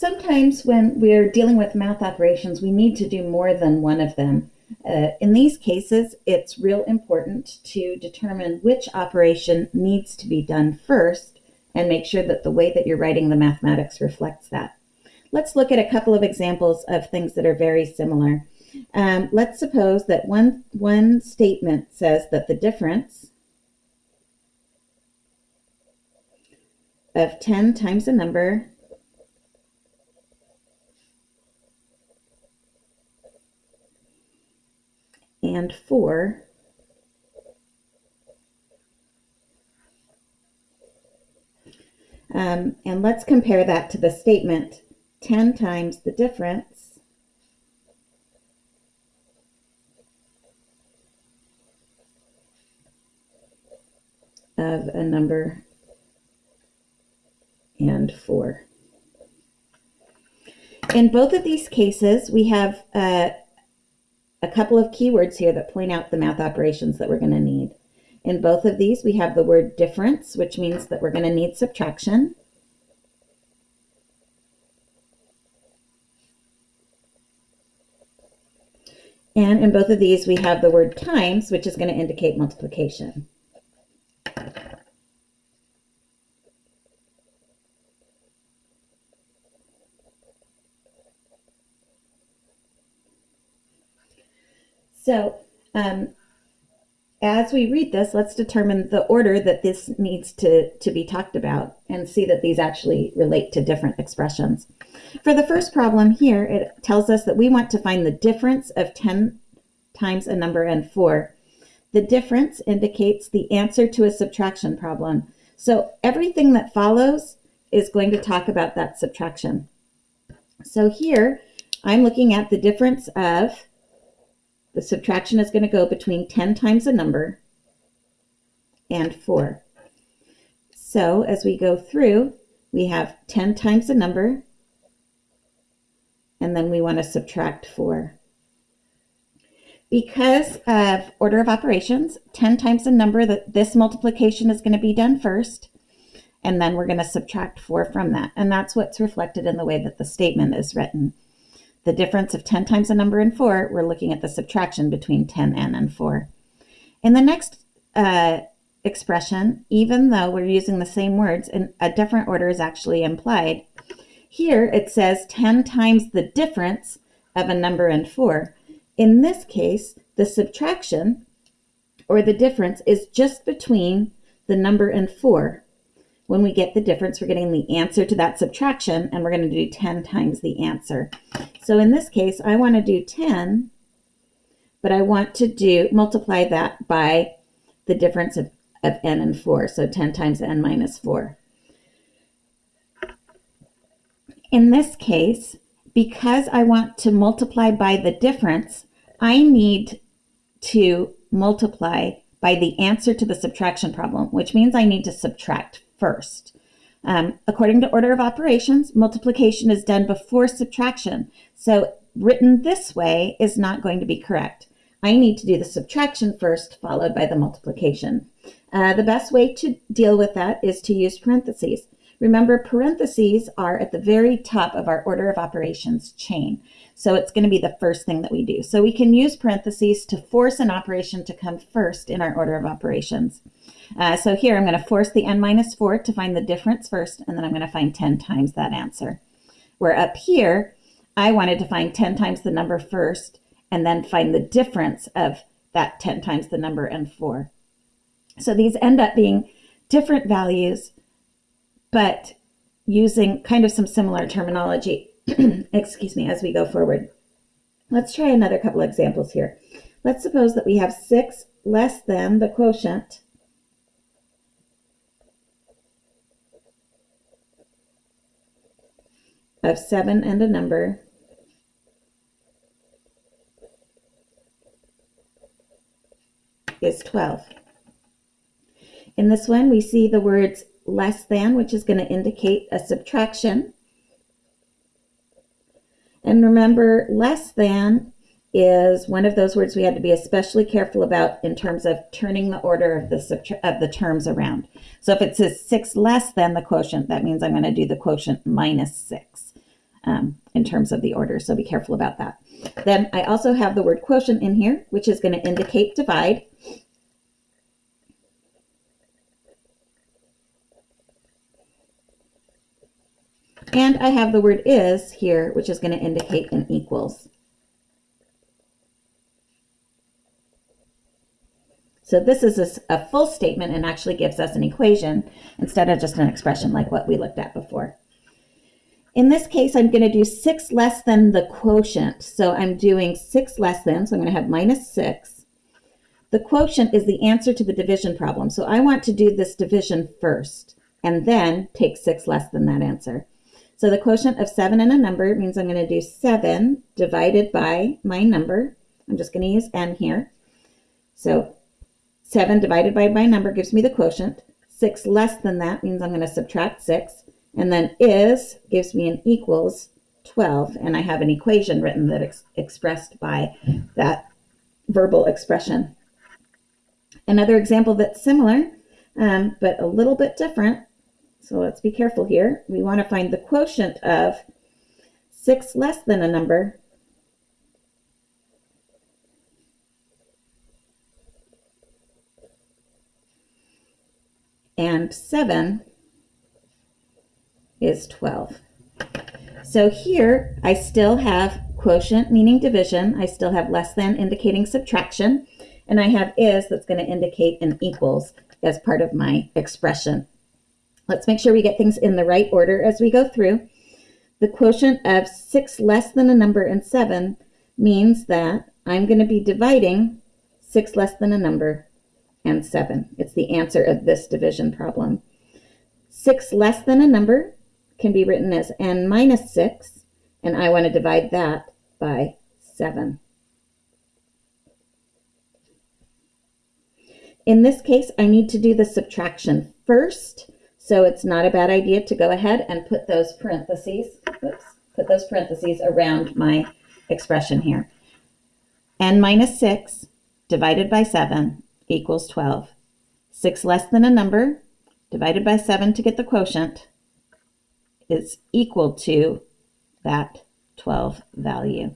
Sometimes when we're dealing with math operations, we need to do more than one of them. Uh, in these cases, it's real important to determine which operation needs to be done first and make sure that the way that you're writing the mathematics reflects that. Let's look at a couple of examples of things that are very similar. Um, let's suppose that one, one statement says that the difference of 10 times a number and 4 um, and let's compare that to the statement 10 times the difference of a number and 4. In both of these cases, we have uh, a couple of keywords here that point out the math operations that we're going to need. In both of these, we have the word difference, which means that we're going to need subtraction. And in both of these, we have the word times, which is going to indicate multiplication. So um, as we read this, let's determine the order that this needs to, to be talked about and see that these actually relate to different expressions. For the first problem here, it tells us that we want to find the difference of 10 times a number and 4. The difference indicates the answer to a subtraction problem. So everything that follows is going to talk about that subtraction. So here, I'm looking at the difference of the subtraction is going to go between 10 times a number and 4. So as we go through, we have 10 times a number, and then we want to subtract 4. Because of order of operations, 10 times a number, that this multiplication is going to be done first, and then we're going to subtract 4 from that. And that's what's reflected in the way that the statement is written the difference of 10 times a number and 4, we're looking at the subtraction between 10n and 4. In the next uh, expression, even though we're using the same words, and a different order is actually implied. Here it says 10 times the difference of a number and 4. In this case, the subtraction, or the difference, is just between the number and 4 when we get the difference, we're getting the answer to that subtraction, and we're going to do 10 times the answer. So in this case, I want to do 10, but I want to do multiply that by the difference of, of n and 4, so 10 times n minus 4. In this case, because I want to multiply by the difference, I need to multiply by the answer to the subtraction problem, which means I need to subtract first. Um, according to order of operations, multiplication is done before subtraction. So written this way is not going to be correct. I need to do the subtraction first, followed by the multiplication. Uh, the best way to deal with that is to use parentheses. Remember, parentheses are at the very top of our order of operations chain. So it's going to be the first thing that we do. So we can use parentheses to force an operation to come first in our order of operations. Uh, so here I'm going to force the n minus 4 to find the difference first, and then I'm going to find 10 times that answer. Where up here, I wanted to find 10 times the number first, and then find the difference of that 10 times the number and 4. So these end up being different values, but using kind of some similar terminology, excuse me, as we go forward. Let's try another couple examples here. Let's suppose that we have 6 less than the quotient of 7 and a number is 12. In this one, we see the words less than, which is going to indicate a subtraction. And remember, less than is one of those words we had to be especially careful about in terms of turning the order of the of the terms around. So if it says 6 less than the quotient, that means I'm going to do the quotient minus 6. um, in terms of the order, so be careful about that. Then I also have the word quotient in here, which is going to indicate divide. And I have the word is here, which is going to indicate an equals. So this is a, full statement and actually gives us an equation instead of just an expression like what we looked at before. In this case, I'm going to do 6 less than the quotient. So I'm doing 6 less than, so I'm going to have minus 6. The quotient is the answer to the division problem. So I want to do this division first and then take 6 less than that answer. So the quotient of 7 and a number means I'm going to do 7 divided by my number. I'm just going to use n here. So 7 divided by my number gives me the quotient. 6 less than that means I'm going to subtract 6. And then is gives me an equals 12. And I have an equation written that ex expressed by that verbal expression. Another example that's similar, um, but a little bit different, so let's be careful here. We want to find the quotient of 6 less than a number and 7 is 12. So here I still have quotient meaning division. I still have less than indicating subtraction. And I have is that's going to indicate an equals as part of my expression. Let's make sure we get things in the right order as we go through. The quotient of 6 less than a number and 7 means that I'm going to be dividing 6 less than a number and 7. It's the answer of this division problem. 6 less than a number can be written as n minus 6, and I want to divide that by 7. In this case, I need to do the subtraction first so it's not a bad idea to go ahead and put those parentheses, oops, put those parentheses around my expression here. n minus 6 divided by 7 equals 12. 6 less than a number divided by 7 to get the quotient is equal to that 12 value.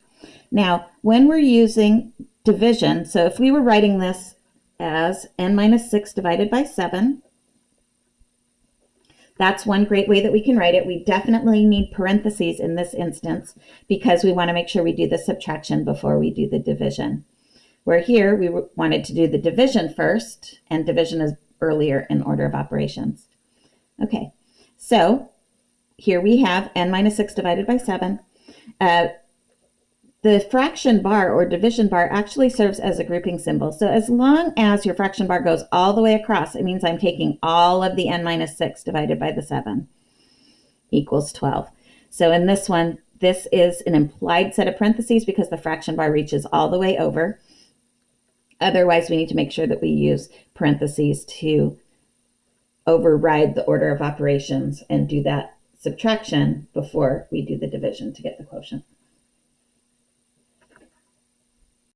Now, when we're using division, so if we were writing this as n minus 6 divided by 7, that's one great way that we can write it. We definitely need parentheses in this instance because we want to make sure we do the subtraction before we do the division. Where here we wanted to do the division first and division is earlier in order of operations. Okay, so here we have n minus 6 divided by 7. Uh, the fraction bar or division bar actually serves as a grouping symbol. So as long as your fraction bar goes all the way across, it means I'm taking all of the n minus 6 divided by the 7 equals 12. So in this one, this is an implied set of parentheses because the fraction bar reaches all the way over. Otherwise, we need to make sure that we use parentheses to override the order of operations and do that subtraction before we do the division to get the quotient.